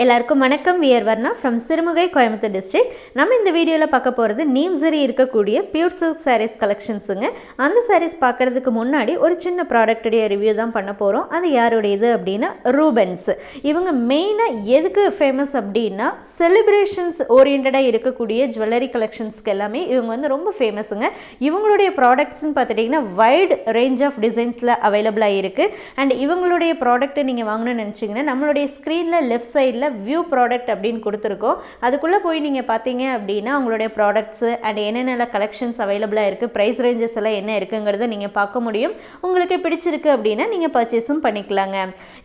எல்லாருக்கும் வணக்கம். We are Varna from Sirumugai Coimbatore district நம்ம இந்த வீடியோவில் பார்க்க போகிறது நீம்சரி இருக்கக்கூடிய பியூர் சில்க் சாரீஸ் கலெக்ஷன்ஸுங்க அந்த சாரீஸ் பார்க்குறதுக்கு முன்னாடி ஒரு சின்ன ப்ராடக்ட்டுடைய ரிவ்யூ தான் பண்ண போகிறோம் அது யாருடையது அப்படின்னா ரூபன்ஸ். இவங்க மெயினாக எதுக்கு ஃபேமஸ் அப்படின்னா செலிப்ரேஷன்ஸ் ஓரியண்டடாக இருக்கக்கூடிய ஜுவல்லரி கலெக்ஷன்ஸ்க்கு எல்லாமே இவங்க வந்து ரொம்ப ஃபேமஸுங்க இவங்களுடைய ப்ராடக்ட்ஸ்னு பார்த்துட்டிங்கன்னா வைட் ரேஞ்ச் ஆஃப் டிசைன்ஸில் அவைலபிளாக இருக்குது அண்ட் இவங்களுடைய ப்ராடக்ட்டை நீங்கள் வாங்கணும்னு நினச்சிங்கன்னா நம்மளுடைய ஸ்க்ரீனில் லெஃப்ட் சைடில் வியூ ப்ராடக்ட் அப்படின்னு கொடுத்துருக்கோம். அதுக்குள்ளே போய் நீங்கள் பார்த்தீங்க அப்படின்னா உங்களுடைய ப்ராடக்ட்ஸு அண்ட் என்னென்ன கலெக்ஷன்ஸ் அவைலபிளாக இருக்குது ப்ரைஸ் ரேஞ்சஸ் எல்லாம் என்ன இருக்குங்கிறத நீங்கள் பார்க்க முடியும். உங்களுக்கு பிடிச்சிருக்கு அப்படின்னா நீங்கள் பர்ச்சேஸும் பண்ணிக்கலாங்க.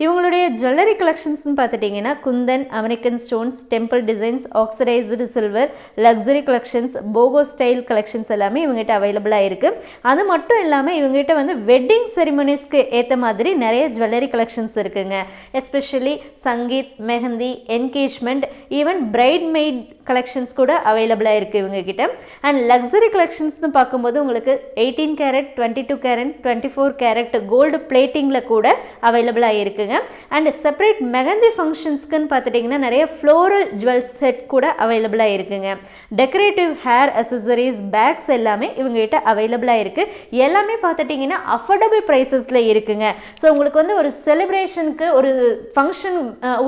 இவங்களுடைய ஜுவல்லரி கலெக்ஷன்ஸ்னு பார்த்துட்டிங்கன்னா kundan American stones temple designs oxidised silver luxury collections boho style collections எல்லாமே இவங்ககிட்ட அவைலபிளாக இருக்குது அது மட்டும் இல்லாமல் இவங்ககிட்ட வந்து வெட்டிங் செரிமனிஸ்க்கு ஏற்ற மாதிரி நிறைய ஜுவல்லரி கலெக்ஷன்ஸ் இருக்குங்க. Especially sangeet mehendi engagement even bridesmaid collections கூட அவைலபிளாக இருக்குது இவங்ககிட்ட. அண்ட் லக்ஸரி கலெக்ஷன்ஸ்னு பார்க்கும்போது உங்களுக்கு eighteen carat twenty two carat twenty four carat gold பிளேட்டிங்கில் கூட அவைலபிளாக இருக்குங்க. அண்ட் செப்பரேட் மெஹந்தி ஃபங்க்ஷன்ஸ்க்குன்னு பார்த்துட்டிங்கன்னா நிறைய ஃப்ளோரல் ஜுவல் செட் கூட அவைலபிளாக இருக்குங்க. டெக்கரேட்டிவ் ஹேர் அசசரிஸ் பேக்ஸ் எல்லாமே இவங்ககிட்ட அவைலபிளாக இருக்குது எல்லாமே பார்த்துட்டிங்கன்னா அஃபோர்டபுள் ப்ரைஸஸில் இருக்குங்க. ஸோ உங்களுக்கு வந்து ஒரு செலிப்ரேஷனுக்கு ஒரு ஃபங்க்ஷன்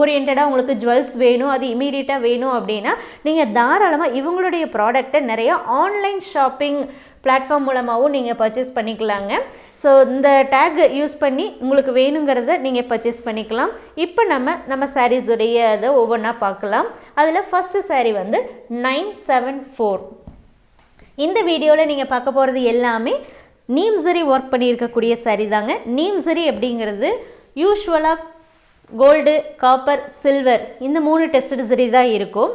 ஓரியன்டாக உங்களுக்கு ஜுவல்ஸ் வேணும் அது இமீடியட்டாக வேணும் அப்படின்னா நீங்கள் தாராளமாக இவங்களுடைய ப்ராடக்ட்டை நிறைய ஆன்லைன் ஷாப்பிங் பிளாட்ஃபார்ம் மூலமாகவும் நீங்கள் பர்ச்சேஸ் பண்ணிக்கலாங்க. ஸோ இந்த டேக் யூஸ் பண்ணி உங்களுக்கு வேணுங்கிறத நீங்கள் பர்ச்சேஸ் பண்ணிக்கலாம். இப்போ நம்ம நம்ம சாரீஸுடைய அதை ஒவ்வொன்றா பார்க்கலாம். அதில் ஃபஸ்ட்டு சாரீ வந்து நைன் செவன் ஃபோர் இந்த வீடியோவில் நீங்கள் பார்க்க போகிறது எல்லாமே நீம்சரி ஒர்க் பண்ணியிருக்கக்கூடிய சாரீ தாங்க. நீம்சரி அப்படிங்கிறது யூஸ்வலாக கோல்டு காப்பர் சில்வர் இந்த மூணு டெஸ்ட் சரி தான் இருக்கும்.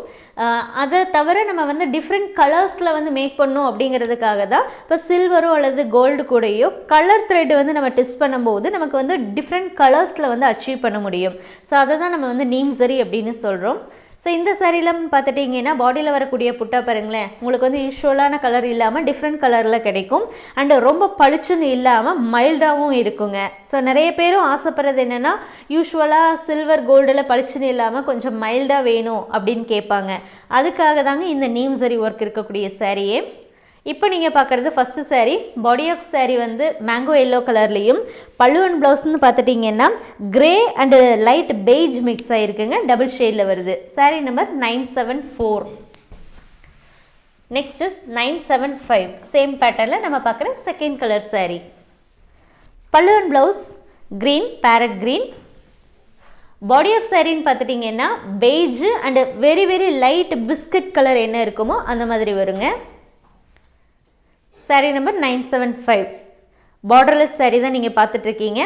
அதை தவிர நம்ம வந்து டிஃப்ரெண்ட் கலர்ஸில் வந்து மேக் பண்ணோம் அப்படிங்கிறதுக்காக தான் இப்போ சில்வரோ அல்லது கோல்டு கூடயோ கலர் த்ரெட் வந்து நம்ம டெஸ்ட் பண்ணும்போது நமக்கு வந்து டிஃப்ரெண்ட் கலர்ஸில் வந்து அச்சீவ் பண்ண முடியும். ஸோ அதை தான் நம்ம வந்து நீம் சரி அப்படின்னு சொல்கிறோம் ஸோ இந்த சாரீலாம் பார்த்துட்டிங்கன்னா பாடியில் வரக்கூடிய புட்டா பாருங்களேன் உங்களுக்கு வந்து யூஸ்வலான கலர் இல்லாமல் டிஃப்ரெண்ட் கலரில் கிடைக்கும். அண்டு ரொம்ப பளிச்சுன்னு இல்லாமல் மைல்டாகவும் இருக்குங்க. ஸோ நிறைய பேரும் ஆசைப்படுறது என்னென்னா யூஸ்வலாக சில்வர் கோல்டில் பளிச்சுன்னு இல்லாமல் கொஞ்சம் மைல்டாக வேணும் அப்படின்னு கேட்பாங்க. அதுக்காக தாங்க இந்த நீம் சரி ஒர்க் இருக்கக்கூடிய சாரியே இப்போ நீங்கள் பார்க்குறது first saree body of saree வந்து மேங்கோ எல்லோ கலர்லேயும் பல்லுவன் ப்ளவுஸ்னு பார்த்துட்டிங்கன்னா grey and light beige mix ஆகிருக்குங்க double ஷேடில் வருது. Saree number nine seven four next is nine seven five same பேட்டர்னில் நம்ம பார்க்குற செகண்ட் கலர் சாரீ பல்லுவன் blouse green parrot green body of சாரின்னு பார்த்துட்டிங்கன்னா beige and very very light biscuit colour என்ன இருக்குமோ அந்த மாதிரி வருங்க. Saree number nine seven five borderless saree தான் நீங்கள் பார்த்துட்ருக்கீங்க.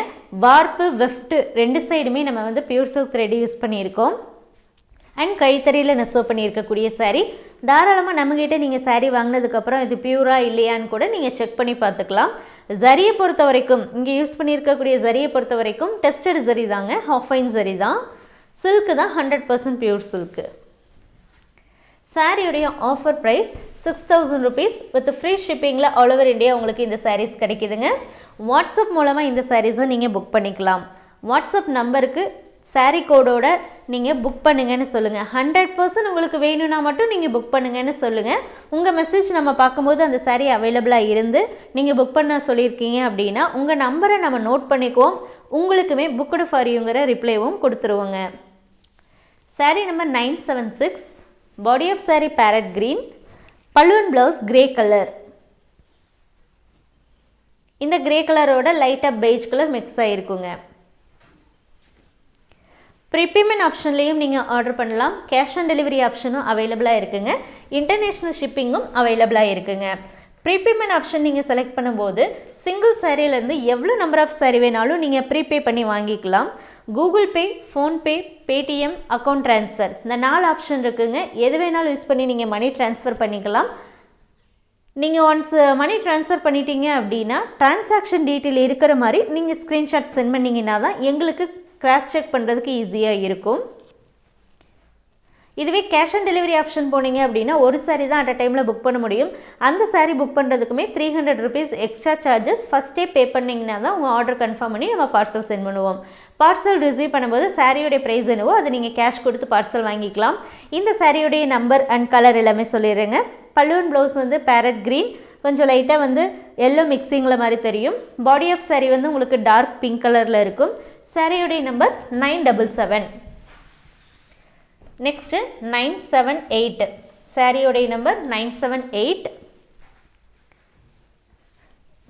வார்ப்பு வெஃப்ட்டு ரெண்டு சைடுமே நம்ம வந்து பியூர் சில்க் த்ரெட் யூஸ் பண்ணியிருக்கோம். அண்ட் கைத்தறியில் நெசவு பண்ணியிருக்கக்கூடிய சாரீ தாராளமாக நம்மக்கிட்ட நீங்கள் சாரீ வாங்கினதுக்கப்புறம் இது பியூரா இல்லையான்னு கூட நீங்கள் செக் பண்ணி பார்த்துக்கலாம். ஜரியை பொறுத்த வரைக்கும் இங்கே யூஸ் பண்ணியிருக்கக்கூடிய ஜரியை பொறுத்த வரைக்கும் டெஸ்டட் ஜரி தாங்க. ஹாஃபைன் ஜரி தான். சில்க்கு தான் ஹண்ட்ரட் பர்சன்ட் பியூர் சில்க்கு சாரியுடைய offer price six thousand rupees with free ஷிப்பிங்கில் all over India உங்களுக்கு இந்த சாரீஸ் கிடைக்குதுங்க. வாட்ஸ்அப் மூலமாக இந்த சாரீஸை நீங்கள் புக் பண்ணிக்கலாம். வாட்ஸ்அப் நம்பருக்கு சாரீ கோடோட நீங்கள் புக் பண்ணுங்கன்னு சொல்லுங்கள் ஹண்ட்ரட் பர்சன்ட் உங்களுக்கு வேணும்னா மட்டும் நீங்கள் புக் பண்ணுங்கன்னு சொல்லுங்கள் உங்கள் மெசேஜ் நம்ம பார்க்கும்போது அந்த சாரீ அவைலபிளாக இருந்து நீங்கள் புக் பண்ண சொல்லியிருக்கீங்க அப்படின்னா உங்கள் நம்பரை நம்ம நோட் பண்ணிக்குவோம். உங்களுக்குமே புக்குடு ஃபார் யூங்கிற ரிப்ளைவும் கொடுத்துருவோங்க. Saree number nine seven six body of saree parrot green balloon blouse grey colour இந்த க்ரே கலரோட லைட்டாக பெய்ஜ் கலர் மிக்ஸ் ஆகிருக்குங்க ப்ரீபேமெண்ட் ஆப்ஷன்லேயும் நீங்கள் ஆர்டர் பண்ணலாம். கேஷ் ஆன் டெலிவரி ஆப்ஷனும் அவைலபிளாக இருக்குங்க. இன்டர்நேஷ்னல் ஷிப்பிங்கும் அவைலபிளாக இருக்குங்க. ப்ரீபேமெண்ட் ஆப்ஷன் நீங்கள் செலக்ட் பண்ணும்போது சிங்கிள் சாரீலேருந்து எவ்வளோ நம்பர் ஆஃப் சாரி வேணாலும் நீங்கள் ப்ரீபே பண்ணி வாங்கிக்கலாம். Google Pay PhonePe Paytm account transfer இந்த நாலு ஆப்ஷன் இருக்குங்க. எது வேணாலும் யூஸ் பண்ணி நீங்கள் மணி ட்ரான்ஸ்ஃபர் பண்ணிக்கலாம். நீங்கள் ஒன்ஸ் மணி ட்ரான்ஸ்ஃபர் பண்ணிட்டீங்க அப்படின்னா டிரான்சாக்ஷன் டீட்டெயில் இருக்கிற மாதிரி நீங்கள் ஸ்க்ரீன்ஷாட் சென்ட் பண்ணிங்கன்னா தான் எங்களுக்கு கிராஸ் செக் பண்ணுறதுக்கு ஈஸியாக இருக்கும். இதுவே கேஷ் ஆன் டெலிவரி ஆப்ஷன் போனீங்க அப்படின்னா ஒரு சாரி தான் அட் அ டைமில் புக் பண்ண முடியும். அந்த sorry book பண்ணுறதுக்குமே three hundred rupees extra charges ஃபஸ்ட்டே பே பண்ணிங்கன்னா தான் உங்கள் ஆர்டர் கன்ஃபார்ம் பண்ணி நம்ம பார்சல் சென்ட் பண்ணுவோம். பார்சல் ரிசீவ் பண்ணும்போது சாரியோடைய ப்ரைஸ் என்னவோ அதை நீங்கள் கேஷ் கொடுத்து பார்சல் வாங்கிக்கலாம். இந்த சாரியோடைய நம்பர் அண்ட் கலர் எல்லாமே சொல்லிடுறேங்க. பல்லுவன் ப்ளவுஸ் வந்து பேரட் க்ரீன் கொஞ்சம் லைட்டாக வந்து எல்லோ மிக்சிங்கில் மாதிரி தெரியும். பாடி ஆஃப் சாரி வந்து உங்களுக்கு டார்க் பிங்க் கலரில் இருக்கும். சாரியோடைய number nine double seven next nine seven eight சாரியோடைய number nine seven eight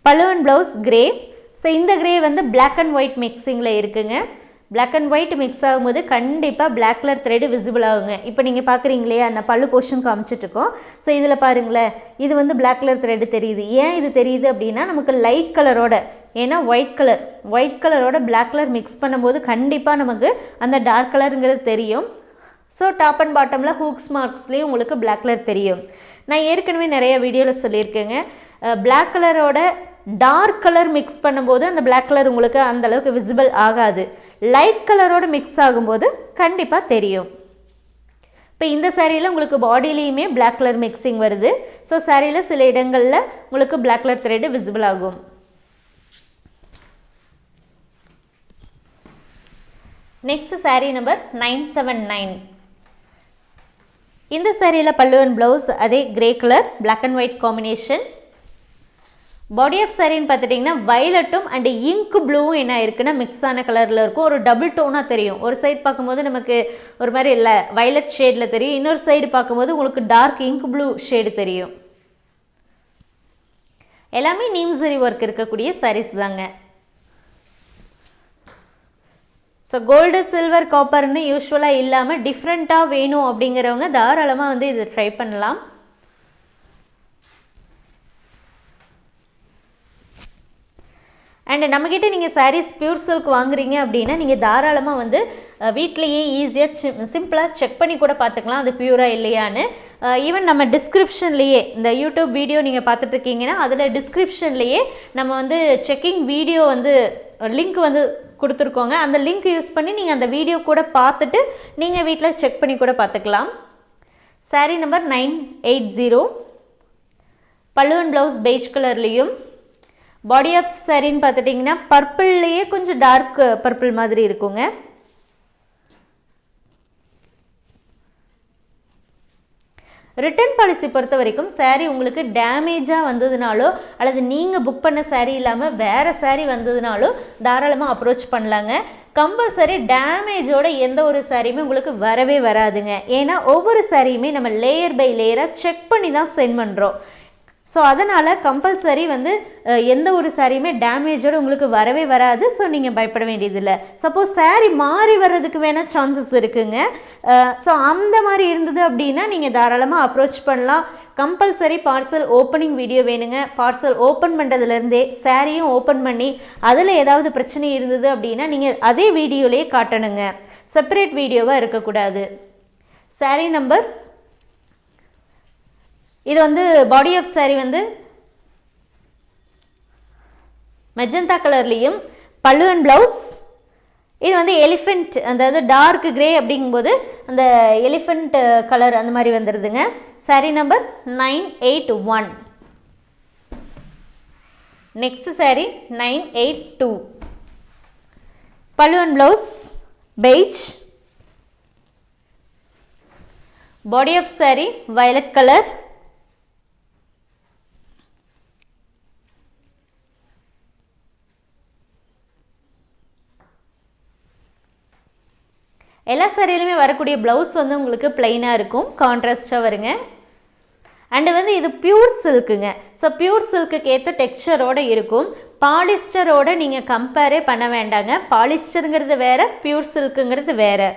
பலுவன் ப்ளவுஸ் கிரே ஸோ இந்த கிரே வந்து பிளாக் அண்ட் ஒயிட் மிக்சிங்கில் இருக்குங்க. பிளாக் அண்ட் ஒயிட் மிக்ஸ் ஆகும்போது கண்டிப்பாக பிளாக் கலர் த்ரெட் விசிபிள் ஆகுங்க. இப்போ நீங்கள் பார்க்குறீங்களே அந்த பல்லு போர்ஷன் காமிச்சிட்ருக்கோம் ஸோ இதில் பாருங்களேன் இது வந்து பிளாக் கலர் த்ரெட் தெரியுது. ஏன் இது தெரியுது அப்படின்னா நமக்கு லைட் கலரோட ஏன்னா ஒயிட் கலர் ஒயிட் கலரோட பிளாக் கலர் மிக்ஸ் பண்ணும்போது கண்டிப்பாக நமக்கு அந்த டார்க் கலருங்கிறது தெரியும். ஸோ டாப் அண்ட் பாட்டமில் ஹூக்ஸ் மார்க்ஸ்லேயும் உங்களுக்கு பிளாக் கலர் தெரியும். நான் ஏற்கனவே நிறைய வீடியோவில் சொல்லியிருக்கேங்க. பிளாக் கலரோட டார்க் கலர் மிக்ஸ் பண்ணும்போது அந்த பிளாக் கலர் உங்களுக்கு அந்தளவுக்கு விசிபிள் ஆகாது. லைட் கலரோட மிக்ஸ் ஆகும்போது கண்டிப்பாக தெரியும். இப்போ இந்த சேரீயில் உங்களுக்கு பாடியிலையுமே பிளாக் கலர் மிக்சிங் வருது. ஸோ சேரீயில் சில இடங்களில் உங்களுக்கு பிளாக் கலர் த்ரெட்டு விசிபிள் ஆகும். Next saree number nine seven nine இந்த சாரியில் பல்லுவன் ப்ளவுஸ் அதே grey colour black and white combination body of சாரின்னு பார்த்துட்டிங்கன்னா வயலட்டும் அண்டு இங்க் ப்ளூவும் என்ன இருக்குன்னா மிக்ஸ் ஆன கலரில் இருக்கும். ஒரு டபுள் டோனாக தெரியும். ஒரு சைடு பார்க்கும்போது நமக்கு ஒரு மாதிரி இல்லை. வயலட் ஷேடில் தெரியும். இன்னொரு சைடு பார்க்கும்போது உங்களுக்கு டார்க் இங்க் ப்ளூ ஷேடு தெரியும். எல்லாமே நீம்சரி ஒர்க் இருக்கக்கூடிய சாரீஸ் தாங்க. ஸோ கோல்டு சில்வர் காப்பர்னு யூஸ்வலாக இல்லாமல் டிஃப்ரெண்ட்டாக வேணும் அப்படிங்கிறவங்க தாராளமாக வந்து இது ட்ரை பண்ணலாம். அண்டு நம்மக்கிட்ட நீங்கள் சாரீஸ் பியூர் சில்க் வாங்குறீங்க அப்படின்னா நீங்கள் தாராளமாக வந்து வீட்லேயே ஈஸியாக சிம்பிளாக செக் பண்ணி கூட பார்த்துக்கலாம் அது பியூராக இல்லையான்னு. ஈவன் நம்ம டிஸ்கிரிப்ஷன்லேயே இந்த யூடியூப் வீடியோ நீங்கள் பார்த்துட்ருக்கீங்கன்னா அதில் டிஸ்கிரிப்ஷன்லேயே நம்ம வந்து செக்கிங் வீடியோ வந்து லிங்க் வந்து கொடுத்துருக்கோங்க. அந்த லிங்க் யூஸ் பண்ணி நீங்கள் அந்த வீடியோ கூட பார்த்துட்டு நீங்கள் வீட்டில் செக் பண்ணி கூட பார்த்துக்கலாம். Saree number nine eight zero பல்லுவன் ப்ளவுஸ் பெய்ஜ் கலர்லேயும் பாடி ஆஃப் சாரின்னு பார்த்துட்டிங்கன்னா பர்பிள்லேயே கொஞ்சம் டார்க் பர்பிள் மாதிரி இருக்குங்க. ரிட்டர்ன் பாலிசி பொறுத்த வரைக்கும் சாரீ உங்களுக்கு டேமேஜாக வந்ததுனாலோ அல்லது நீங்கள் புக் பண்ண சாரீ இல்லாமல் வேறு சாரீ வந்ததுனாலோ தாராளமாக அப்ரோச் பண்ணலாங்க. கம்பல்சரி டேமேஜோட எந்த ஒரு சாரியுமே உங்களுக்கு வரவே வராதுங்க. ஏன்னா ஒவ்வொரு சாரியுமே நம்ம லேயர் பை லேயராக செக் பண்ணி தான் சென்ட் பண்ணுறோம் ஸோ அதனால் கம்பல்சரி வந்து எந்த ஒரு சாரியுமே டேமேஜோடு உங்களுக்கு வரவே வராது. ஸோ நீங்கள் பயப்பட வேண்டியதில்லை. சப்போஸ் சாரீ மாறி வர்றதுக்கு வேணால் சான்சஸ் இருக்குங்க. ஸோ அந்த மாதிரி இருந்தது அப்படின்னா நீங்கள் தாராளமாக அப்ரோச் பண்ணலாம். கம்பல்சரி பார்சல் ஓப்பனிங் வீடியோ வேணுங்க. பார்சல் ஓப்பன் பண்ணுறதுலேருந்தே சாரியும் ஓப்பன் பண்ணி அதில் ஏதாவது பிரச்சனை இருந்தது அப்படின்னா நீங்கள் அதே வீடியோலேயே காட்டணுங்க. செப்பரேட் வீடியோவாக இருக்கக்கூடாது. சாரீ நம்பர் இது வந்து பாடி ஆஃப் சாரி வந்து மெஜந்தா கலர்லேயும் பல்லு அண்ட் ப்ளவுஸ் இது வந்து எலிஃபெண்ட் அதாவது டார்க் கிரே அப்படிங்கும்போது அந்த எலிஃபெண்ட் கலர் uh, அந்த மாதிரி வந்துடுதுங்க saree number nine eight one next saree nine eight two pallu and blouse beige body of saree violet colour எல்லா சாரியிலுமே வரக்கூடிய ப்ளவுஸ் வந்து உங்களுக்கு பிளைனாக இருக்கும். கான்ட்ராஸ்டாக வருங்க. அண்டு வந்து இது பியூர் சில்க்குங்க ஸோ பியூர் சில்க்குக்கு ஏற்ற டெக்ஸ்டரோடு இருக்கும். பாலிஸ்டரோடு நீங்கள் கம்பேரே பண்ண வேண்டாங்க. பாலிஸ்டருங்கிறது வேறு பியூர் சில்க்குங்கிறது வேறு.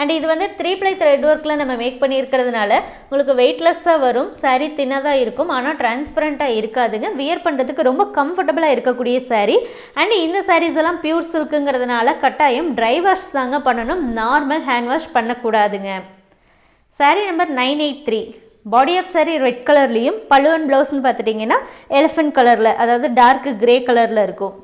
அண்ட் இது வந்து த்ரீ ப்ளை த்ரெட் ஒர்க்கில் நம்ம மேக் பண்ணியிருக்கிறதுனால உங்களுக்கு வெயிட்லெஸ்ஸாக வரும் சாரீ தின்னதாக இருக்கும் ஆனால் டிரான்ஸ்பரண்ட்டாக இருக்காதுங்க. வியர் பண்ணுறதுக்கு ரொம்ப கம்ஃபர்டபுளாக இருக்கக்கூடிய சாரீ அண்ட் இந்த சாரீஸ் எல்லாம் பியூர் சில்க்குங்கிறதுனால கட்டாயம் ட்ரை வாஷ் தாங்க பண்ணணும். Normal hand wash பண்ணக்கூடாதுங்க. Saree number nine eight three body of saree red கலர்லேயும் பழுவன் ப்ளவுஸ்னு பார்த்துட்டிங்கன்னா எலிஃபென்ட் கலரில் அதாவது டார்க் கிரே கலரில் இருக்கும்.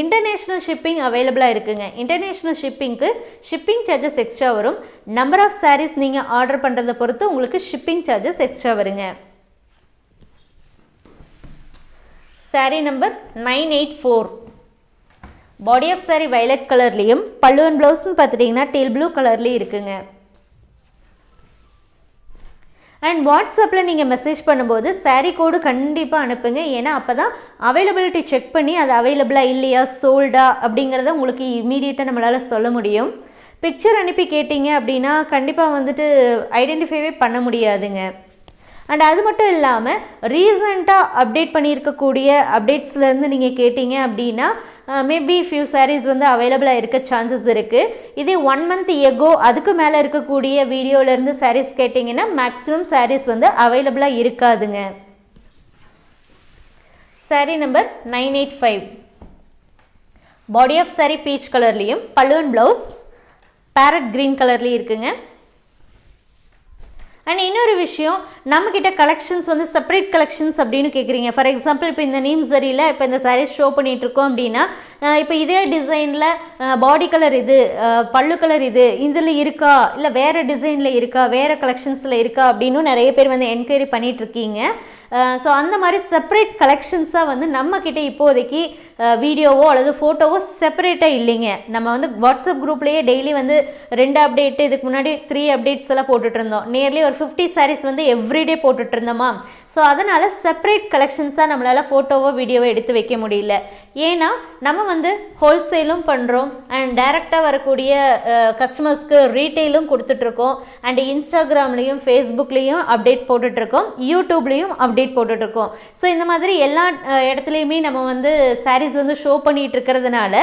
இன்டர்நேஷ்னல் ஷிப்பிங் அவைலபிளாக இருக்குங்க. இன்டர்நேஷ்னல் ஷிப்பிங்க்கு ஷிப்பிங் சார்ஜஸ் எக்ஸ்ட்ரா வரும். நம்பர் ஆஃப் சாரீஸ் நீங்கள் ஆர்டர் பண்ணுறதை பொறுத்து உங்களுக்கு ஷிப்பிங் சார்ஜஸ் எக்ஸ்ட்ரா வருங்க. Saree number nine eight four body of saree violet கலர்லேயும் பல்லுவன் ப்ளவுஸ்னு பார்த்துட்டிங்கன்னா டீல் ப்ளூ கலர்லேயும் இருக்குங்க. அண்ட் வாட்ஸ்அப்பில் நீங்கள் மெசேஜ் பண்ணும்போது சாரீ கோடு கண்டிப்பாக அனுப்புங்க. ஏன்னா அப்போ தான் அவைலபிலிட்டி செக் பண்ணி அது அவைலபிளாக இல்லையா சோல்டா அப்படிங்கிறத உங்களுக்கு இமீடியட்டாக நம்மளால் சொல்ல முடியும். பிக்சர் அனுப்பி கேட்டிங்க அப்படின்னா கண்டிப்பாக வந்துட்டு ஐடென்டிஃபைவே பண்ண முடியாதுங்க. அண்ட் அது மட்டும் இல்லாமல் ரீசண்டாக அப்டேட் பண்ணியிருக்கக்கூடிய அப்டேட்ஸ்லேருந்து நீங்கள் கேட்டிங்க அப்படின்னா மேபி ஃபியூ சாரீஸ் வந்து அவைலபிளாக இருக்க சான்சஸ் இருக்குது இதே ஒன் மந்த் எகோ அதுக்கு மேலே இருக்கக்கூடிய வீடியோவிலேருந்து சாரீஸ் கேட்டிங்கன்னா மேக்ஸிமம் சாரீஸ் வந்து அவைலபிளாக இருக்காதுங்க. Saree number nine eight five body of saree peach கலர்லேயும் பல்லுவன் ப்ளவுஸ் பேரட் க்ரீன் கலர்லேயும் இருக்குங்க. அண்ட் இன்னொரு விஷயம் நம்மக்கிட்ட கலெக்ஷன்ஸ் வந்து செப்பரேட் கலெக்ஷன்ஸ் அப்படின்னு கேட்குறீங்க ஃபார் எக்ஸாம்பிள் இப்போ இந்த நீம் சரியில் இப்போ இந்த சாரீஸ் ஷோ பண்ணிகிட்ருக்கோம் அப்படின்னா இப்போ இதே டிசைனில் பாடி கலர் இது பல்லு கலர் இது இதில் இருக்கா? இல்லை வேறு டிசைனில் இருக்கா? வேறு கலெக்ஷன்ஸில் இருக்கா? அப்படின்னு நிறைய பேர் வந்து என்கொயரி பண்ணிகிட்ருக்கீங்க ஸோ அந்த மாதிரி செப்பரேட் கலெக்ஷன்ஸாக வந்து நம்மக்கிட்ட இப்போதைக்கு வீடியோவோ அல்லது ஃபோட்டோவோ செப்பரேட்டாக இல்லைங்க. நம்ம வந்து வாட்ஸ்அப் குரூப்லேயே டெய்லி வந்து ரெண்டு அப்டேட்டு இதுக்கு முன்னாடி த்ரீ அப்டேட்ஸ் எல்லாம் போட்டுட்ருந்தோம் நியர்லி ஒரு ஃபிஃப்டி சாரீஸ் வந்து எவ்ரிடே போட்டுட்ருந்தோமா ஸோ அதனால் செப்பரேட் கலெக்ஷன்ஸாக நம்மளால் ஃபோட்டோவோ வீடியோவோ எடுத்து வைக்க முடியல. ஏன்னா நம்ம வந்து ஹோல்சேலும் பண்ணுறோம் அண்ட் டைரெக்டாக வரக்கூடிய கஸ்டமர்ஸ்க்கு ரீட்டெயிலும் கொடுத்துட்ருக்கோம் அண்ட் இன்ஸ்டாகிராம்லேயும் ஃபேஸ்புக்லேயும் அப்டேட் போட்டுட்ருக்கோம் யூடியூப்லேயும் அப்டேட் போட்டுட்ருக்கோம் ஸோ இந்த மாதிரி எல்லா இடத்துலையுமே நம்ம வந்து சாரீஸ் வந்து ஷோ பண்ணிகிட்டு இருக்கிறதுனால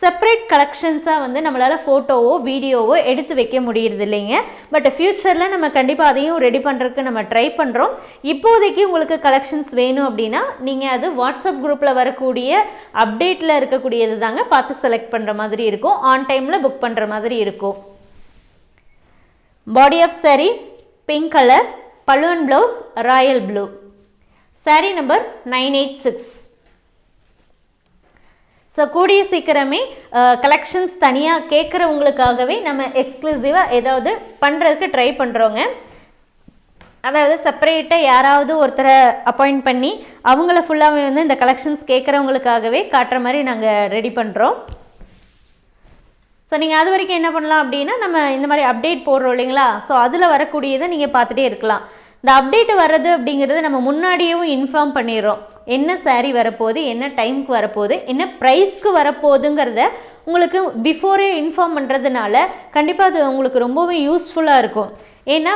செப்பரேட் கலெக்ஷன்ஸாக வந்து நம்மளால் ஃபோட்டோவோ வீடியோவோ எடுத்து வைக்க முடியறது இல்லைங்க. பட் ஃப்யூச்சரில் நம்ம கண்டிப்பாக அதையும் ரெடி பண்ணுறதுக்கு நம்ம ட்ரை பண்ணுறோம் இப்போதைக்கு உங்களுக்கு கலெக்ஷன்ஸ் வேணும் அப்படின்னா நீங்கள் அது வாட்ஸ்அப் குரூப்பில் வரக்கூடிய அப்டேட்டில் இருக்கக்கூடியது தாங்க பார்த்து செலக்ட் பண்ணுற மாதிரி இருக்கும். ஆன் டைமில் புக் பண்ணுற மாதிரி இருக்கும். Body of saree pink colour பல்லுவன் blouse royal blue saree number nine eight six so கூடிய சீக்கிரமே uh, கலெக்ஷன்ஸ் தனியாக கேட்குறவங்களுக்காகவே நம்ம எக்ஸ்க்ளூசிவாக ஏதாவது பண்ணுறதுக்கு ட்ரை பண்ணுறோங்க அதாவது செப்பரேட்டாக யாராவது ஒருத்தரை அப்பாயிண்ட் பண்ணி அவங்கள ஃபுல்லாகவே வந்து இந்த கலெக்ஷன்ஸ் கேட்குறவங்களுக்காகவே காட்டுற மாதிரி நாங்கள் ரெடி பண்ணுறோம் ஸோ நீங்கள் அது வரைக்கும் என்ன பண்ணலாம் அப்படின்னா நம்ம இந்த மாதிரி அப்டேட் போடுறோம் இல்லைங்களா? ஸோ அதில் வரக்கூடியதை நீங்கள் பார்த்துட்டே இருக்கலாம். இந்த அப்டேட் வர்றது அப்படிங்கிறது நம்ம முன்னாடியேவும் இன்ஃபார்ம் பண்ணிடுறோம். என்ன சாரீ வரப்போகுது என்ன டைமுக்கு வரப்போகுது என்ன ப்ரைஸ்க்கு வரப்போகுதுங்கிறத உங்களுக்கு பிஃபோரே இன்ஃபார்ம் பண்ணுறதுனால கண்டிப்பாக அது உங்களுக்கு ரொம்பவே யூஸ்ஃபுல்லாக இருக்கும். ஏன்னா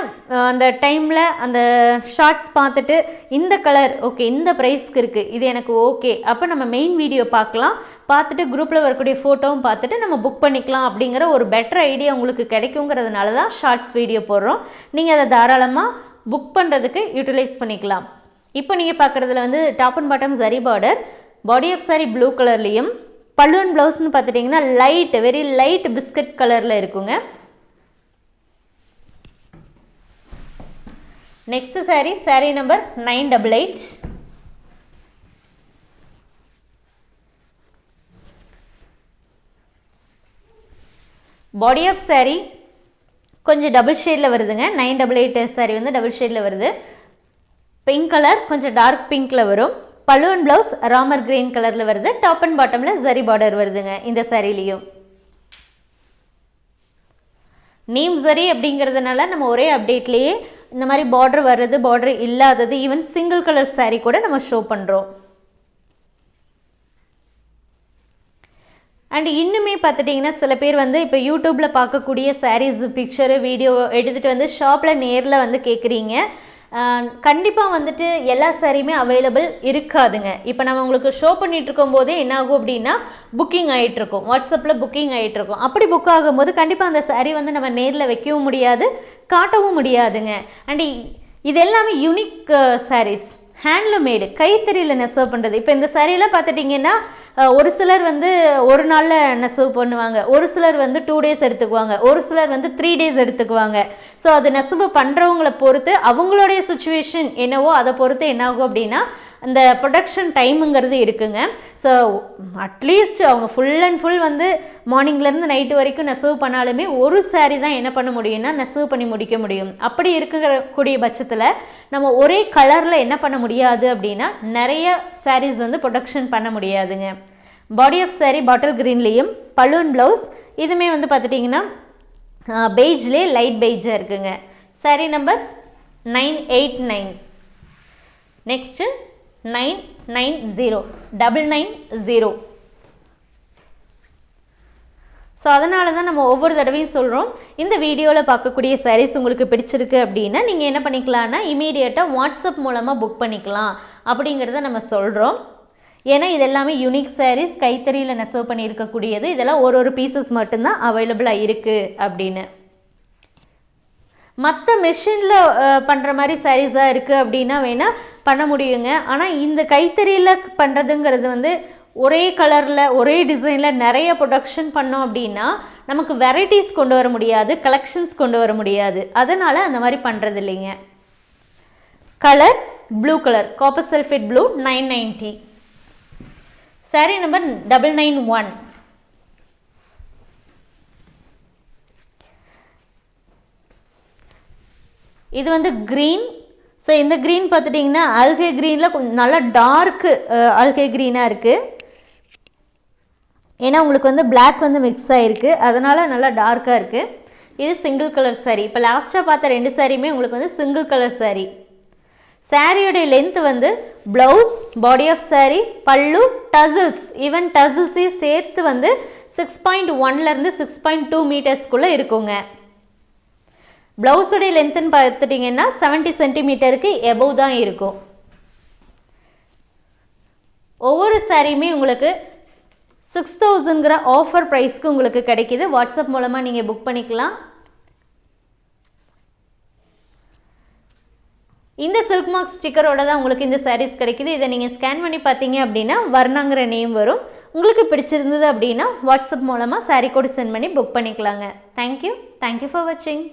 அந்த டைமில் அந்த ஷார்ட்ஸ் பார்த்துட்டு இந்த கலர் ஓகே இந்த ப்ரைஸ்க்கு இருக்குது இது எனக்கு ஓகே அப்போ நம்ம மெயின் வீடியோ பார்க்கலாம். பார்த்துட்டு குரூப்பில் வரக்கூடிய ஃபோட்டோவும் பார்த்துட்டு நம்ம புக் பண்ணிக்கலாம் அப்படிங்கிற ஒரு பெட்டர் ஐடியா உங்களுக்கு கிடைக்குங்கிறதுனால தான் ஷார்ட்ஸ் வீடியோ போடுறோம். நீங்கள் அதை தாராளமாக புக் பண்ணுறதுக்கு யூட்டிலைஸ் பண்ணிக்கலாம். இப்போ நீங்கள் பார்க்குறதுல வந்து top and bottom saree border body of saree blue கலர்லேயும் பல்லுவன் ப்ளவுஸ்னு பார்த்துட்டிங்கன்னா லைட் வெரி லைட் பிஸ்கட் கலரில் இருக்குங்க. Next saree saree number nine double eight body of saree கொஞ்சம் டபுள் ஷேடில் வருதுங்க. நைன் டபுள் எயிட் சாரி வந்து டபுள் ஷேடில் வருது. பிங்க் கலர் கொஞ்சம் டார்க் பிங்க்கில் வரும். பலூன் ப்ளவுஸ் ராமர் கிரீன் கலரில் வருது. டாப் அண்ட் பாட்டமில் ஜரி பார்டர் வருதுங்க இந்த சாரீலையும் நீம் சரி அப்படிங்கிறதுனால நம்ம ஒரே அப்டேட்லேயே இந்த மாதிரி பார்டர் வர்றது பார்டர் இல்லாதது ஈவன் சிங்கிள் கலர் சாரீ கூட நம்ம ஷோ பண்ணுறோம் அண்ட் இன்னுமே பார்த்துட்டிங்கன்னா சில பேர் வந்து இப்போ யூடியூப்பில் பார்க்கக்கூடிய சாரீஸ் பிக்சரு வீடியோ எடுத்துகிட்டு வந்து ஷாப்பில் நேரில் வந்து கேட்குறீங்க கண்டிப்பாக வந்துட்டு எல்லா சாரியுமே அவைலபிள் இருக்காதுங்க. இப்போ நம்ம உங்களுக்கு ஷோ பண்ணிட்டு போதே என்ன ஆகும் அப்படின்னா புக்கிங் ஆகிட்டுருக்கும் வாட்ஸ்அப்பில் புக்கிங் ஆகிட்டுருக்கும் அப்படி புக் ஆகும்போது கண்டிப்பாக அந்த சாரீ வந்து நம்ம நேரில் வைக்கவும் முடியாது காட்டவும் முடியாதுங்க. அண்ட் இது எல்லாமே யூனிக் சாரீஸ் ஹேண்ட்லூம் மேடு கைத்தறியில் நெசவு பண்ணுறது இப்போ இந்த சரியில் பார்த்துட்டிங்கன்னா ஒரு சிலர் வந்து ஒரு நாளில் நெசவு பண்ணுவாங்க. ஒரு சிலர் வந்து டூ டேஸ் எடுத்துக்குவாங்க. ஒரு சிலர் வந்து த்ரீ டேஸ் எடுத்துக்குவாங்க. ஸோ அது நெசவு பண்ணுறவங்கள பொறுத்து அவங்களுடைய சுச்சுவேஷன் என்னவோ அதை பொறுத்து என்னாகும் அப்படின்னா அந்த ப்ரொடக்ஷன் டைமுங்கிறது இருக்குங்க. ஸோ அட்லீஸ்ட் அவங்க ஃபுல் அண்ட் ஃபுல் வந்து மார்னிங்லேருந்து நைட்டு வரைக்கும் நெசவு பண்ணாலுமே ஒரு saree தான் என்ன பண்ண முடியும்னா நெசவு பண்ணி முடிக்க முடியும். அப்படி இருக்கக்கூடிய பட்சத்தில் நம்ம ஒரே கலரில் என்ன பண்ண முடியாது அப்படின்னா நிறைய சாரீஸ் வந்து ப்ரொடக்ஷன் பண்ண முடியாதுங்க. பாடி ஆஃப் saree பாட்டில் க்ரீன்லேயும் பலூன் ப்ளவுஸ் இதுவுமே வந்து பார்த்துட்டிங்கன்னா பெய்ஜ்லேயே லைட் பெய்ஜாக இருக்குங்க. Saree number nine eight nine next nine nine zero double nine zero. So அதனால தான் நம்ம ஒவ்வொரு தடவையும் சொல்கிறோம் இந்த வீடியோவில் பார்க்கக்கூடிய சாரீஸ் உங்களுக்கு பிடிச்சிருக்கு அப்படின்னா நீங்கள் என்ன பண்ணிக்கலாம்னா இமீடியட்டாக வாட்ஸ்அப் மூலமாக புக் பண்ணிக்கலாம் அப்படிங்கிறத நம்ம சொல்கிறோம் ஏன்னா இது எல்லாமே யூனிக் சாரீஸ் கைத்தறியில் நெசவு பண்ணியிருக்கக்கூடியது. இதெல்லாம் ஒரு ஒரு பீசஸ் மட்டும்தான் அவைலபிளாக இருக்குது அப்படின்னு. மற்ற மெஷினில் பண்ணுற மாதிரி சாரீஸாக இருக்குது அப்படின்னா வேணால் பண்ண முடியுங்க. ஆனால் இந்த கைத்தறியில் பண்ணுறதுங்கிறது வந்து ஒரே கலரில் ஒரே டிசைனில் நிறைய ப்ரொடக்ஷன் பண்ணோம் அப்படின்னா நமக்கு வெரைட்டிஸ் கொண்டு வர முடியாது கலெக்ஷன்ஸ் கொண்டு வர முடியாது. அதனால் அந்த மாதிரி பண்ணுறது இல்லைங்க colour blue colour copper sulphate blue nine ninety saree number double nine one இது வந்து க்ரீன் ஸோ இந்த க்ரீன் பார்த்துட்டிங்கன்னா அல்கே க்ரீனில் கொஞ்சம் நல்லா டார்க்கு அல்கே க்ரீனாக இருக்குது ஏன்னா உங்களுக்கு வந்து பிளாக் வந்து மிக்ஸ் ஆகிருக்கு அதனால் நல்லா டார்க்காக இருக்குது இது சிங்கிள் கலர் சாரீ இப்போ லாஸ்ட்டாக பார்த்த ரெண்டு சாரியுமே உங்களுக்கு வந்து சிங்கிள் கலர் சாரீ சாரியோடைய லென்த் வந்து blouse body of sari pallu tassels even டசில்ஸையும் சேர்த்து வந்து சிக்ஸ் பாயிண்ட் ஒன்லேருந்து சிக்ஸ் பாயிண்ட் டூ மீட்டர்ஸ்குள்ளே இருக்குங்க. ப்ளவுஸுடைய லென்த்துன்னு பார்த்துட்டிங்கன்னா செவன்ட்டி சென்டிமீட்டருக்கு எபவ் தான் இருக்கும். ஒவ்வொரு சாரியுமே உங்களுக்கு சிக்ஸ் தௌசண்ட்கிற ஆஃபர் ப்ரைஸ்க்கு உங்களுக்கு கிடைக்கிது. வாட்ஸ்அப் மூலமாக நீங்கள் புக் பண்ணிக்கலாம். இந்த சில்க் மார்க் ஸ்டிக்கரோட தான் உங்களுக்கு இந்த சாரீஸ் கிடைக்கிது. இதை நீங்கள் ஸ்கேன் பண்ணி பார்த்தீங்க அப்படின்னா வர்ணாங்கிற நேம் வரும். உங்களுக்கு பிடிச்சிருந்தது அப்படின்னா வாட்ஸ்அப் மூலமாக சாரீ கூட சென்ட் பண்ணி புக் பண்ணிக்கலாங்க. தேங்க்யூ தேங்க்யூ ஃபார் வாட்சிங்